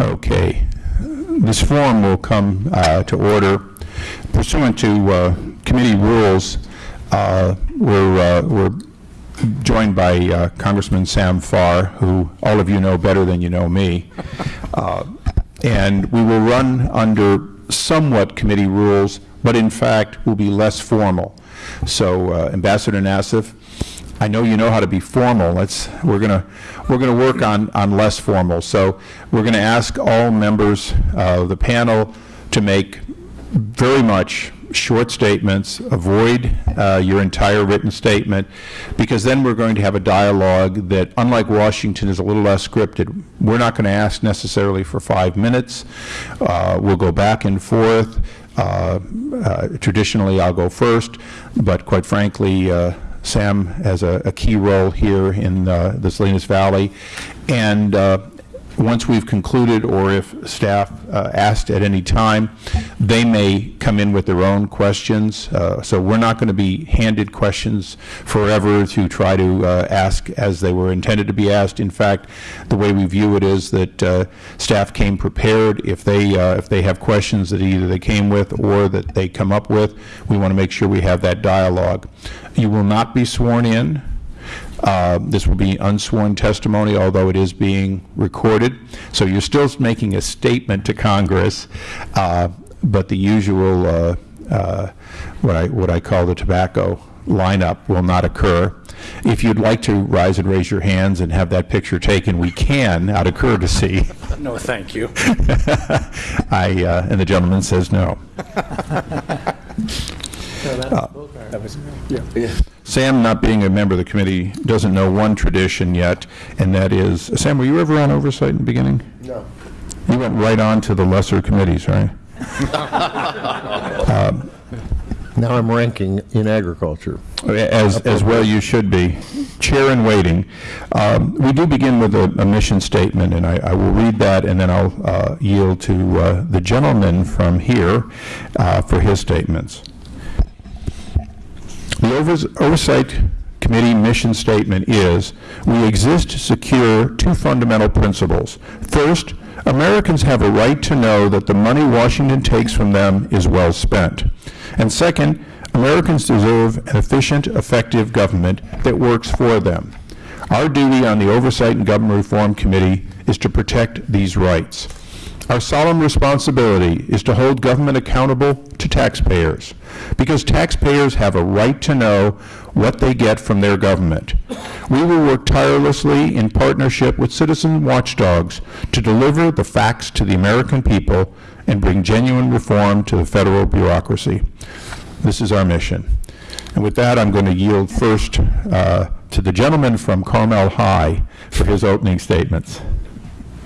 Okay. This forum will come uh, to order pursuant to uh, committee rules. uh, We're uh, we're joined by uh, Congressman Sam Farr, who all of you know better than you know me. Uh, And we will run under somewhat committee rules, but in fact will be less formal. So Ambassador Nassif, I know you know how to be formal. Let's, we're going to, we're to work on, on less formal. So we're going to ask all members of the panel to make very much short statements, avoid uh, your entire written statement, because then we're going to have a dialogue that, unlike Washington, is a little less scripted. We're not going to ask necessarily for five minutes. Uh, We'll go back and forth. Uh, uh, Traditionally, I'll go first, but quite frankly, uh, Sam has a a key role here in uh, the Salinas Valley. And uh, once we've concluded, or if staff uh, asked at any time, they may come in with their own questions. Uh, So we're not going to be handed questions forever to try to uh, ask as they were intended to be asked. In fact, the way we view it is that uh, staff came prepared. If they, uh, if they have questions that either they came with or that they come up with, we want to make sure we have that dialogue. You will not be sworn in. Uh, This will be unsworn testimony, although it is being recorded. So you're still making a statement to Congress, uh, but the usual, uh, uh, what I, what I call the tobacco lineup will not occur. If you'd like to rise and raise your hands and have that picture taken, we can, out of courtesy. No, thank you. I, uh, and the gentleman says no. That was, yeah. Sam, not being a member of the committee, doesn't know one tradition yet, and that is, Sam, were you ever on oversight in the beginning? No. You went right on to the lesser committees, right? Now I'm ranking in agriculture. As, as well you should be. Chair in waiting. Um, We do begin with a, a mission statement, and I, I will read that, and then I'll uh, yield to uh, the gentleman from here uh, for his statements. The Overs- Oversight Committee mission statement is, "We exist to secure two fundamental principles. First, Americans have a right to know that the money Washington takes from them is well spent. And second, Americans deserve an efficient, effective government that works for them. Our duty on the Oversight and Government Reform Committee is to protect these rights. Our solemn responsibility is to hold government accountable to taxpayers, because taxpayers have a right to know what they get from their government. We will work tirelessly in partnership with citizen watchdogs to deliver the facts to the American people and bring genuine reform to the federal bureaucracy. This is our mission. And with that, I'm going to yield first uh, to the gentleman from Carmel High for his opening statements.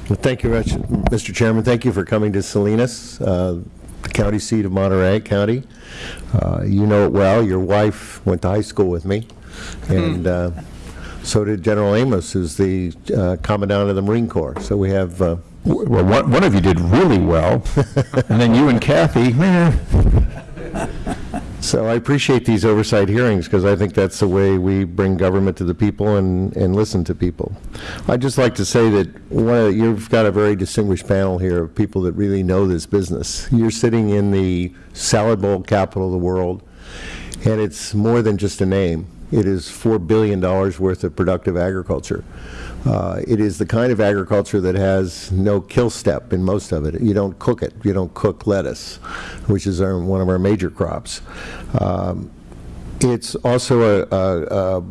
Well, Thank you, much, Mr. Chairman. Thank you for coming to Salinas, uh, the county seat of Monterey County. Uh, You know it well. Your wife went to high school with me, and uh, so did General Amos, who's the uh, Commandant of the Marine Corps. So we have, uh, Well, one one of you did really well, and then you and Kathy. So I appreciate these oversight hearings, because I think that's the way we bring government to the people and and listen to people. I'd just like to say that one of- you've got a very distinguished panel here of people that really know this business. You're sitting in the salad bowl capital of the world, and it's more than just a name. It is $4 billion worth of productive agriculture. Uh, It is the kind of agriculture that has no kill step in most of it. You don't cook it. You don't cook lettuce, which is our- one of our major crops. Um, It's also a- a, a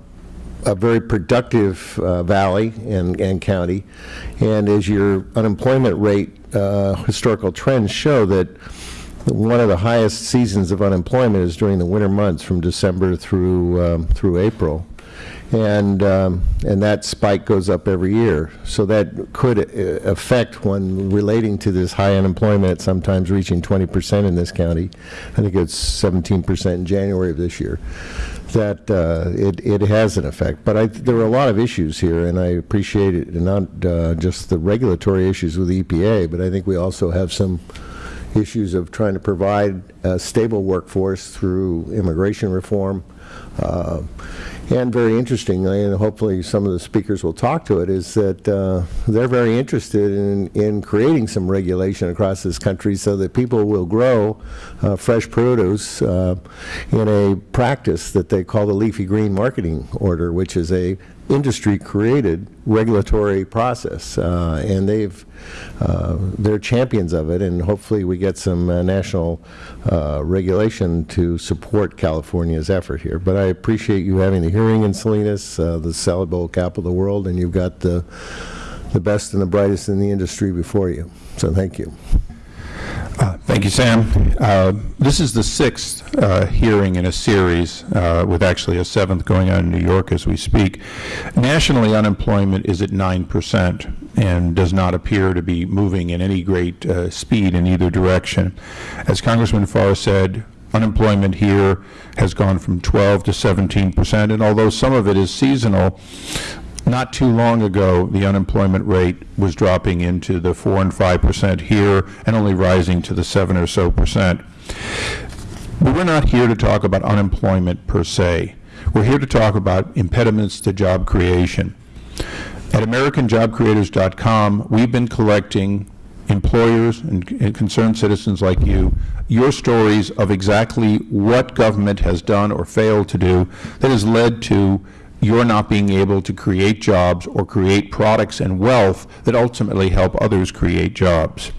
a very productive uh, valley and, and county, and as your unemployment rate, uh, historical trends show that one of the highest seasons of unemployment is during the winter months, from December through, um, through April. And, um, and that spike goes up every year. So that could uh, affect when relating to this high unemployment, sometimes reaching 20% in this county. I think it's 17% in January of this year that uh, it, it has an effect. But I, there are a lot of issues here, and I appreciate it, and not uh, just the regulatory issues with EPA, but I think we also have some issues of trying to provide a stable workforce through immigration reform. Uh, and very interestingly, and hopefully some of the speakers will talk to it, is that uh, they're very interested in, in creating some regulation across this country so that people will grow uh, fresh produce uh, in a practice that they call the leafy green marketing order, which is a industry-created regulatory process, uh, and they've, uh, they're champions of it, and hopefully we get some uh, national uh, regulation to support California's effort here. But I appreciate you having the hearing in Salinas, uh, the salad bowl capital of the world, and you've got the, the best and the brightest in the industry before you. So thank you. Thank you, Sam. Uh, This is the sixth uh, hearing in a series, uh, with actually a seventh going on in New York as we speak. Nationally, unemployment is at 9% and does not appear to be moving in any great uh, speed in either direction. As Congressman Farr said, unemployment here has gone from 12 to 17 percent, and although some of it is seasonal, not too long ago, the unemployment rate was dropping into the 4 and 5 percent here and only rising to the 7 or so percent. But we're not here to talk about unemployment per se. We're here to talk about impediments to job creation. At AmericanJobCreators.com, we've been collecting employers and and concerned citizens like you, your stories of exactly what government has done or failed to do that has led to your not being able to create jobs or create products and wealth that ultimately help others create jobs.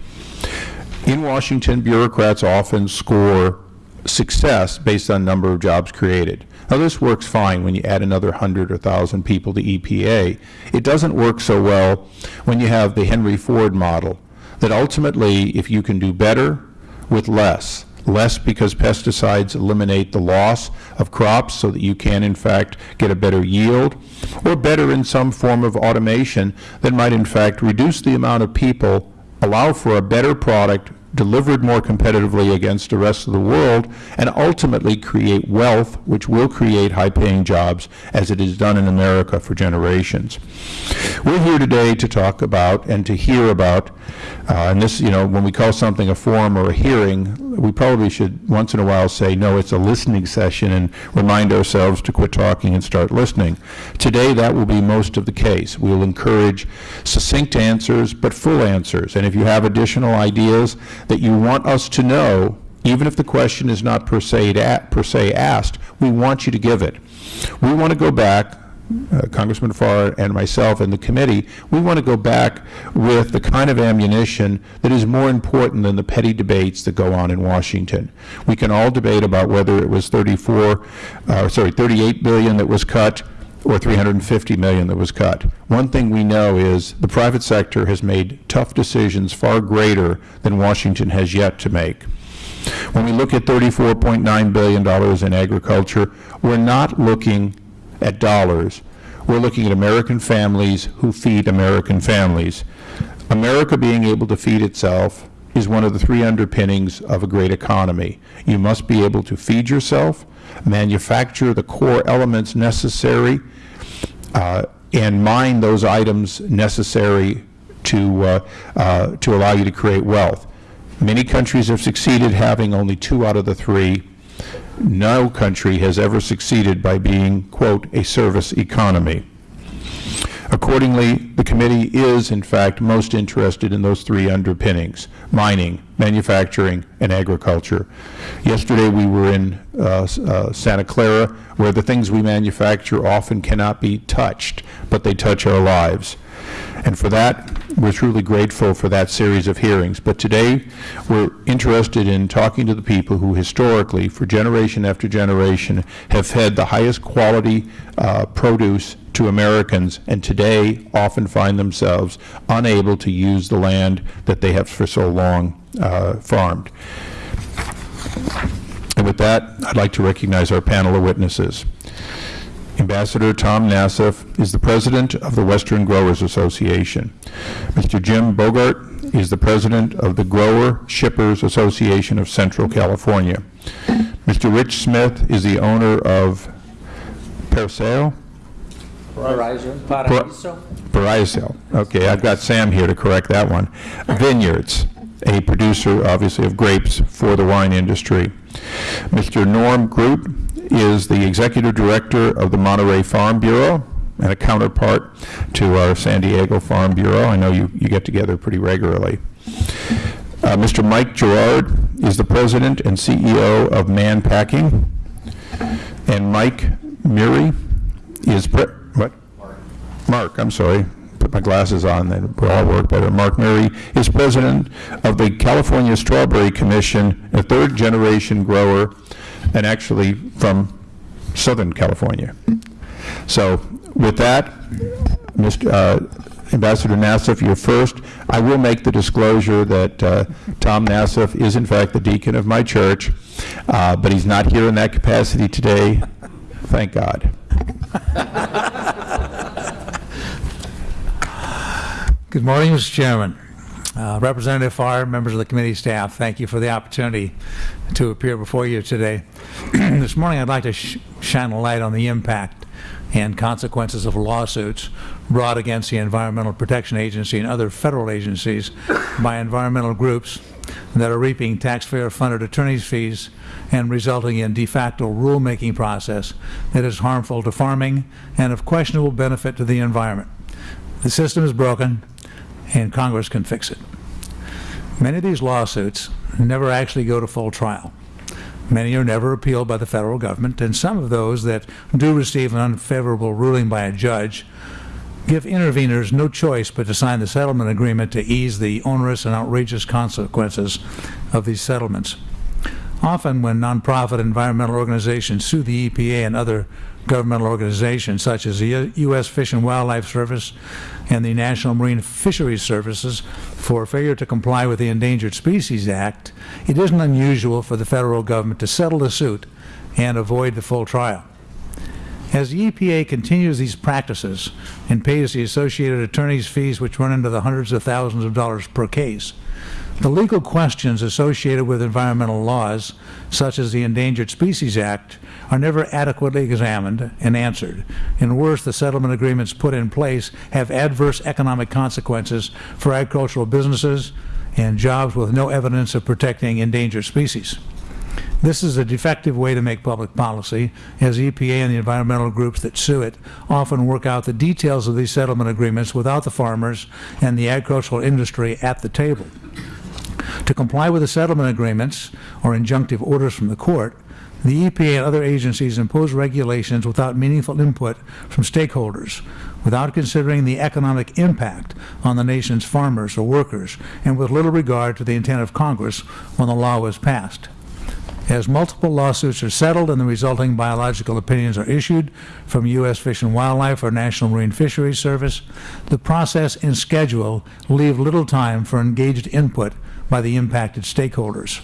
In Washington, bureaucrats often score success based on number of jobs created. Now, this works fine when you add another 100 or 1,000 people to EPA. It doesn't work so well when you have the Henry Ford model, that ultimately, if you can do better with less, less because pesticides eliminate the loss of crops so that you can, in fact, get a better yield, or better in some form of automation that might, in fact, reduce the amount of people allow for a better product delivered more competitively against the rest of the world, and ultimately create wealth, which will create high-paying jobs, as it is done in America for generations. We're here today to talk about and to hear about, uh, and this, you know, when we call something a forum or a hearing, we probably should once in a while say, no, it's a listening session, and remind ourselves to quit talking and start listening. Today, that will be most of the case. We will encourage succinct answers, but full answers. And if you have additional ideas that you want us to know, even if the question is not per se, per se asked, we want you to give it. We want to go back, uh, Congressman Farr and myself and the committee, we want to go back with the kind of ammunition that is more important than the petty debates that go on in Washington. We can all debate about whether it was 34, uh, sorry, 38 billion that was cut or 350 million that was cut. One thing we know is the private sector has made tough decisions far greater than Washington has yet to make. When we look at $34.9 billion in agriculture, we're not looking at dollars. We're looking at American families who feed American families. America being able to feed itself is one of the three underpinnings of a great economy. You must be able to feed yourself, manufacture the core elements necessary, uh, and mine those items necessary to, uh, uh, to allow you to create wealth. Many countries have succeeded having only two out of the three. No country has ever succeeded by being, quote, a service economy. Accordingly, the committee is, in fact, most interested in those three underpinnings, mining, manufacturing, and agriculture. Yesterday, we were in uh, uh, Santa Clara, where the things we manufacture often cannot be touched, but they touch our lives. And for that, we're truly grateful for that series of hearings. But today, we're interested in talking to the people who historically, for generation after generation, have fed the highest quality uh, produce to Americans, and today often find themselves unable to use the land that they have for so long uh, farmed. And with that, I'd like to recognize our panel of witnesses. Ambassador Tom Nassif is the president of the Western Growers Association. Mr. Jim Bogart is the president of the Grower Shippers Association of Central California. Mr. Rich Smith is the owner of Perseo? Horizon, Paraiso. Paraiso. Okay, I've got Sam here to correct that one. Vineyards, a producer, obviously, of grapes for the wine industry. Mr. Norm Groot is the Executive Director of the Monterey Farm Bureau and a counterpart to our San Diego Farm Bureau. I know you, you get together pretty regularly. Uh, Mr. Mike Jarrard is the President and CEO of Mann Packing. And Mike Murray is, what? Mark, I'm sorry, put my glasses on, then we'll all work better. Mark Murray is president of the California Strawberry Commission, a third-generation grower, and actually from Southern California. So with that, Mr. uh, Ambassador Nassif, you're first. I will make the disclosure that uh, Tom Nassif is in fact the deacon of my church, uh, but he's not here in that capacity today, thank God. Good morning, Mr. Chairman. Uh, Representative Farr, members of the committee staff, thank you for the opportunity to appear before you today. This morning, I'd like to sh- shine a light on the impact and consequences of lawsuits brought against the Environmental Protection Agency and other federal agencies by environmental groups that are reaping taxpayer-funded attorney's fees and resulting in de facto rulemaking process that is harmful to farming and of questionable benefit to the environment. The system is broken, and Congress can fix it. Many of these lawsuits never actually go to full trial. Many are never appealed by the federal government, and some of those that do receive an unfavorable ruling by a judge give interveners no choice but to sign the settlement agreement to ease the onerous and outrageous consequences of these settlements. Often, when nonprofit environmental organizations sue the EPA and other governmental organizations, such as the U.S. Fish and Wildlife Service and the National Marine Fisheries Services, for failure to comply with the Endangered Species Act, it isn't unusual for the federal government to settle the suit and avoid the full trial. As the EPA continues these practices and pays the associated attorney's fees, which run into the hundreds of thousands of dollars per case, the legal questions associated with environmental laws, such as the Endangered Species Act, are never adequately examined and answered. And worse, the settlement agreements put in place have adverse economic consequences for agricultural businesses and jobs with no evidence of protecting endangered species. This is a defective way to make public policy, as EPA and the environmental groups that sue it often work out the details of these settlement agreements without the farmers and the agricultural industry at the table. To comply with the settlement agreements or injunctive orders from the court, the EPA and other agencies impose regulations without meaningful input from stakeholders, without considering the economic impact on the nation's farmers or workers, and with little regard to the intent of Congress when the law was passed. As multiple lawsuits are settled and the resulting biological opinions are issued from U.S. Fish and Wildlife or National Marine Fisheries Service, the process and schedule leave little time for engaged input by the impacted stakeholders.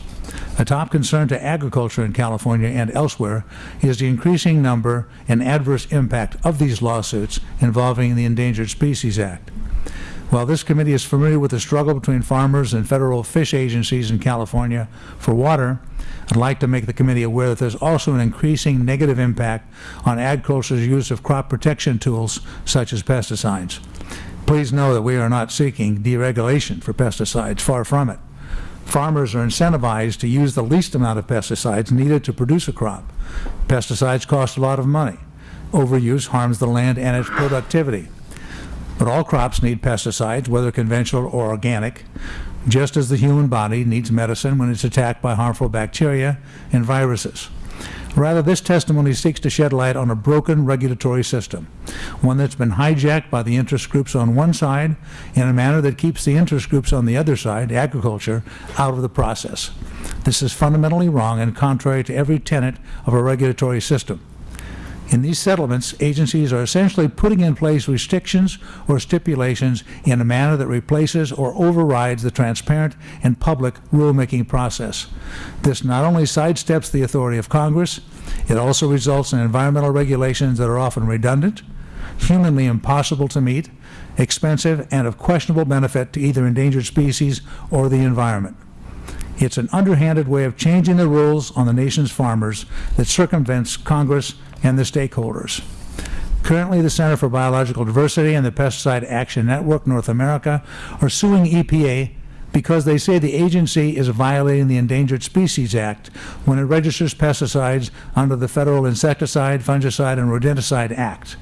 A top concern to agriculture in California and elsewhere is the increasing number and adverse impact of these lawsuits involving the Endangered Species Act. While this committee is familiar with the struggle between farmers and federal fish agencies in California for water, I'd like to make the committee aware that there's also an increasing negative impact on agriculture's use of crop protection tools such as pesticides. Please know that we are not seeking deregulation for pesticides, far from it. Farmers are incentivized to use the least amount of pesticides needed to produce a crop. Pesticides cost a lot of money. Overuse harms the land and its productivity. But all crops need pesticides, whether conventional or organic, just as the human body needs medicine when it's attacked by harmful bacteria and viruses. Rather, this testimony seeks to shed light on a broken regulatory system, one that's been hijacked by the interest groups on one side in a manner that keeps the interest groups on the other side, agriculture, out of the process. This is fundamentally wrong and contrary to every tenet of a regulatory system. In these settlements, agencies are essentially putting in place restrictions or stipulations in a manner that replaces or overrides the transparent and public rulemaking process. This not only sidesteps the authority of Congress, it also results in environmental regulations that are often redundant, humanly impossible to meet, expensive, and of questionable benefit to either endangered species or the environment. It's an underhanded way of changing the rules on the nation's farmers that circumvents Congress and the stakeholders. Currently, the Center for Biological Diversity and the Pesticide Action Network North America are suing EPA because they say the agency is violating the Endangered Species Act when it registers pesticides under the Federal Insecticide, Fungicide, and Rodenticide Act.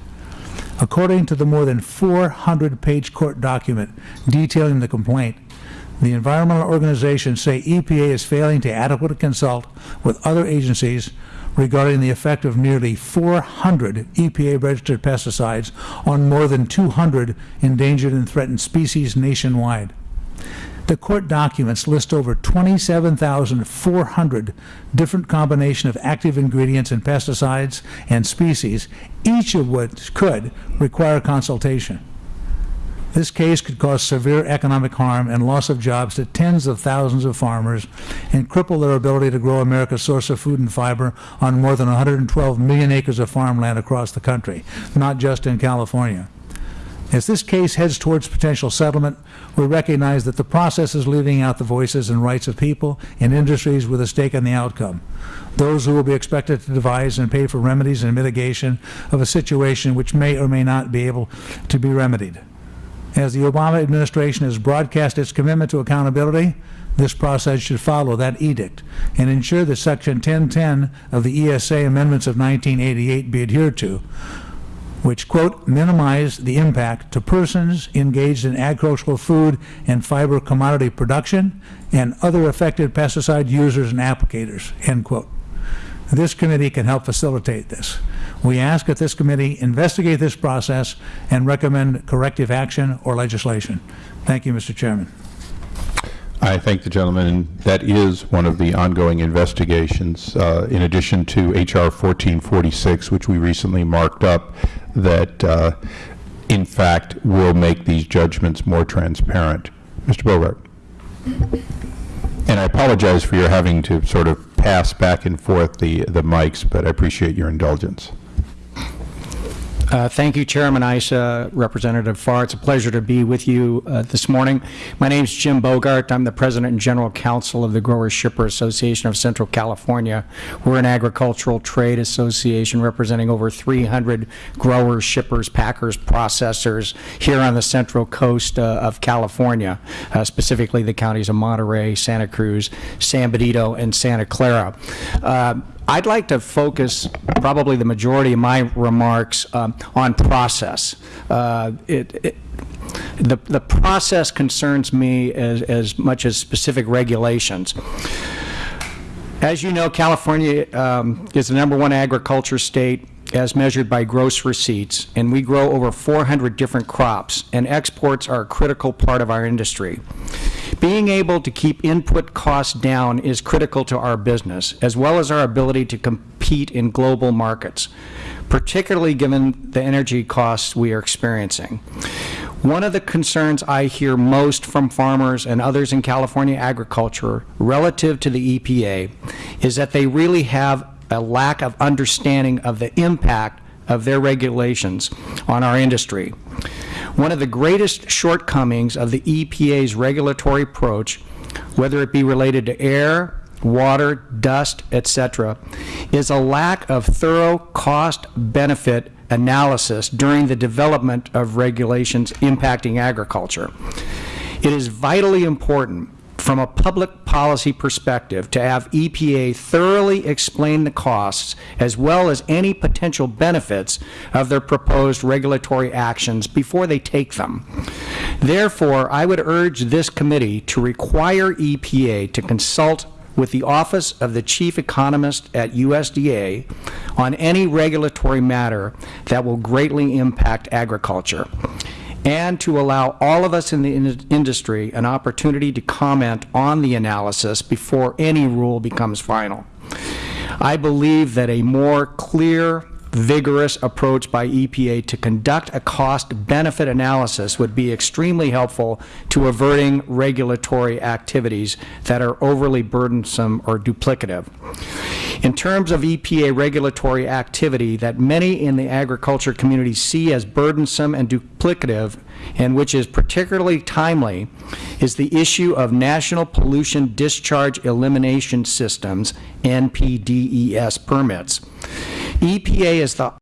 According to the more than 400-page court document detailing the complaint, the environmental organizations say EPA is failing to adequately consult with other agencies regarding the effect of nearly 400 EPA-registered pesticides on more than 200 endangered and threatened species nationwide. The court documents list over 27,400 different combination of active ingredients in pesticides and species, each of which could require consultation. This case could cause severe economic harm and loss of jobs to tens of thousands of farmers and cripple their ability to grow America's source of food and fiber on more than 112 million acres of farmland across the country, not just in California. As this case heads towards potential settlement, we recognize that the process is leaving out the voices and rights of people and industries with a stake in the outcome, those who will be expected to devise and pay for remedies and mitigation of a situation which may or may not be able to be remedied. As the Obama administration has broadcast its commitment to accountability, this process should follow that edict and ensure that Section 1010 of the ESA Amendments of 1988 be adhered to, which, quote, minimize the impact to persons engaged in agricultural food and fiber commodity production and other affected pesticide users and applicators, end quote. This committee can help facilitate this. We ask that this committee investigate this process and recommend corrective action or legislation. Thank you, Mr. Chairman. I thank the gentleman, that is one of the ongoing investigations, uh, in addition to H.R. 1446, which we recently marked up, that, uh, in fact, will make these judgments more transparent. Mr. Bogart. And I apologize for your having to sort of pass back and forth the, the mics, but I appreciate your indulgence. Uh, Thank you, Chairman Issa, Representative Farr. It's a pleasure to be with you uh, this morning. My name is Jim Bogart. I'm the President and General Counsel of the Growers Shipper Association of Central California. We're an agricultural trade association representing over 300 growers, shippers, packers, processors here on the central coast uh, of California, uh, specifically the counties of Monterey, Santa Cruz, San Benito, and Santa Clara. I'd like to focus probably the majority of my remarks um, on process. Uh, it, it, the, the process concerns me as, as much as specific regulations. As you know, California um, is the number one agriculture state as measured by gross receipts, and we grow over 400 different crops, and exports are a critical part of our industry. Being able to keep input costs down is critical to our business, as well as our ability to compete in global markets, particularly given the energy costs we are experiencing. One of the concerns I hear most from farmers and others in California agriculture relative to the EPA is that they really have a lack of understanding of the impact of their regulations on our industry. One of the greatest shortcomings of the EPA's regulatory approach, whether it be related to air, water, dust, etc., is a lack of thorough cost-benefit analysis during the development of regulations impacting agriculture. It is vitally important from a public policy perspective to have EPA thoroughly explain the costs as well as any potential benefits of their proposed regulatory actions before they take them. Therefore, I would urge this committee to require EPA to consult with the Office of the Chief Economist at USDA on any regulatory matter that will greatly impact agriculture and to allow all of us in the in industry an opportunity to comment on the analysis before any rule becomes final. I believe that a more clear, vigorous approach by EPA to conduct a cost-benefit analysis would be extremely helpful to averting regulatory activities that are overly burdensome or duplicative. In terms of EPA regulatory activity that many in the agriculture community see as burdensome and duplicative, and which is particularly timely, is the issue of National Pollution Discharge Elimination Systems, NPDES permits. EPA is the